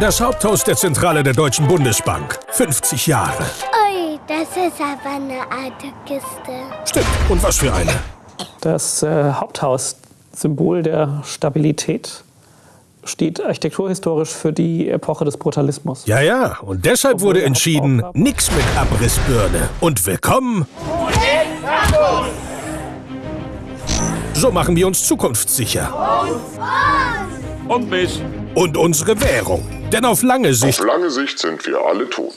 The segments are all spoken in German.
Das Haupthaus der Zentrale der Deutschen Bundesbank. 50 Jahre. Ui, das ist aber eine alte Kiste. Stimmt. Und was für eine? Das äh, Haupthaus, Symbol der Stabilität, steht architekturhistorisch für die Epoche des Brutalismus. Ja, ja. Und deshalb wurde entschieden, nix mit Abrissbirne. Und willkommen. So machen wir uns zukunftssicher. Und mich. Und unsere Währung. Denn auf lange Sicht Auf lange Sicht sind wir alle tot.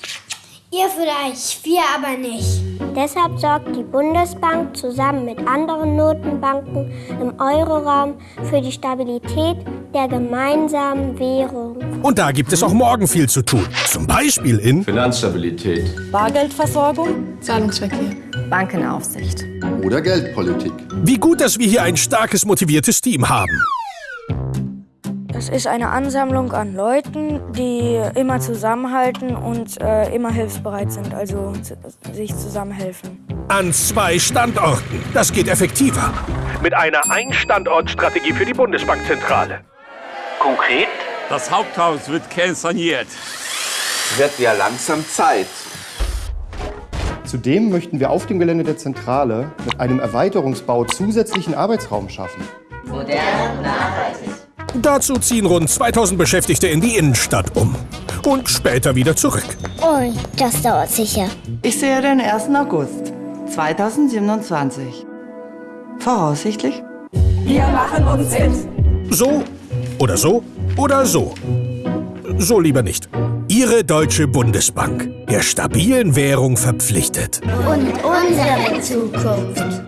Ihr vielleicht, wir aber nicht. Deshalb sorgt die Bundesbank zusammen mit anderen Notenbanken im Euroraum für die Stabilität der gemeinsamen Währung. Und da gibt es auch morgen viel zu tun. Zum Beispiel in Finanzstabilität. Bargeldversorgung, Zahlungsverkehr, Bankenaufsicht. Oder Geldpolitik. Wie gut, dass wir hier ein starkes, motiviertes Team haben. Es ist eine Ansammlung an Leuten, die immer zusammenhalten und äh, immer hilfsbereit sind, also sich zusammenhelfen. An zwei Standorten. Das geht effektiver. Mit einer Ein-Standort-Strategie für die Bundesbankzentrale. Konkret? Das Haupthaus wird kernsaniert. Wird ja langsam Zeit. Zudem möchten wir auf dem Gelände der Zentrale mit einem Erweiterungsbau zusätzlichen Arbeitsraum schaffen. Dazu ziehen rund 2000 Beschäftigte in die Innenstadt um. Und später wieder zurück. Ui, das dauert sicher. Ich sehe den 1. August 2027. Voraussichtlich. wir machen uns fit. So oder so oder so. So lieber nicht. Ihre Deutsche Bundesbank. Der stabilen Währung verpflichtet. Und unsere Zukunft.